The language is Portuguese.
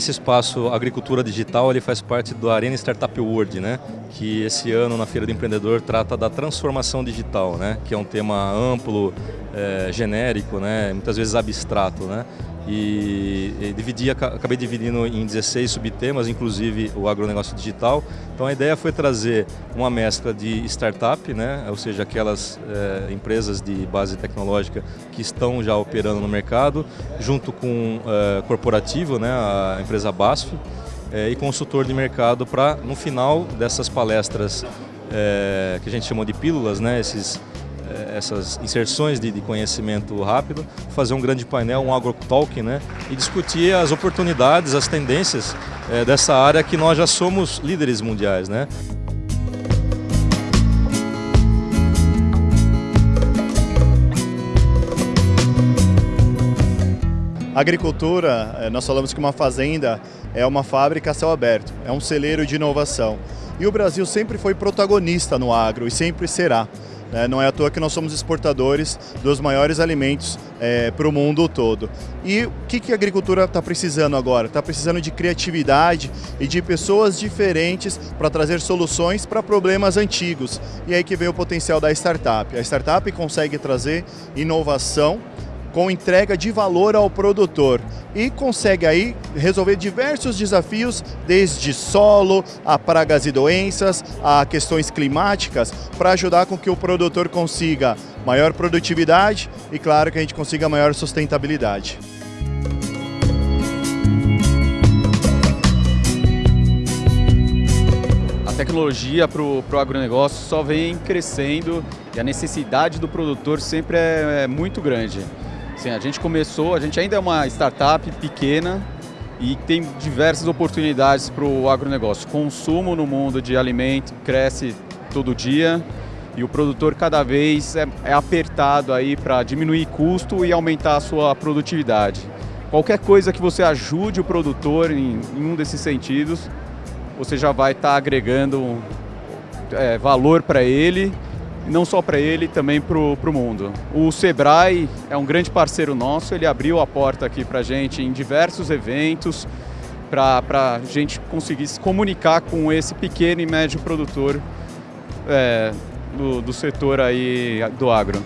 esse espaço Agricultura Digital ele faz parte do Arena Startup World, né? que esse ano na Feira do Empreendedor trata da transformação digital, né? que é um tema amplo, é, genérico, né? muitas vezes abstrato. Né? E, e dividi, acabei dividindo em 16 subtemas, inclusive o agronegócio digital. Então a ideia foi trazer uma mescla de startup, né? ou seja, aquelas é, empresas de base tecnológica que estão já operando no mercado, junto com é, corporativo, né? a empresa BASF, é, e consultor de mercado para, no final dessas palestras que a gente chamou de pílulas, né? esses essas inserções de, de, conhecimento rápido, fazer um grande painel, um agrotalk, né, e discutir as oportunidades, as tendências é, dessa área que nós já somos líderes mundiais. Né. Agricultura, eh, nós falamos que uma fazenda é uma fábrica a céu aberto, é um celeiro de inovação. E o Brasil sempre foi protagonista no agro e sempre será. Né? Não é à toa que nós somos exportadores dos maiores alimentos é, para o mundo todo. E o que, que a agricultura está precisando agora? Está precisando de criatividade e de pessoas diferentes para trazer soluções para problemas antigos. E aí que vem o potencial da startup. A startup consegue trazer inovação com entrega de valor ao produtor e consegue aí resolver diversos desafios, desde solo, a pragas e doenças, a questões climáticas, para ajudar com que o produtor consiga maior produtividade e, claro, que a gente consiga maior sustentabilidade. A tecnologia para o agronegócio só vem crescendo e a necessidade do produtor sempre é, é muito grande. Sim, a gente começou, a gente ainda é uma startup pequena e tem diversas oportunidades para o agronegócio. Consumo no mundo de alimento cresce todo dia e o produtor cada vez é, é apertado aí para diminuir custo e aumentar a sua produtividade. Qualquer coisa que você ajude o produtor em, em um desses sentidos, você já vai estar tá agregando é, valor para ele não só para ele, também para o mundo. O Sebrae é um grande parceiro nosso, ele abriu a porta aqui para a gente em diversos eventos, para a gente conseguir se comunicar com esse pequeno e médio produtor é, do, do setor aí do agro.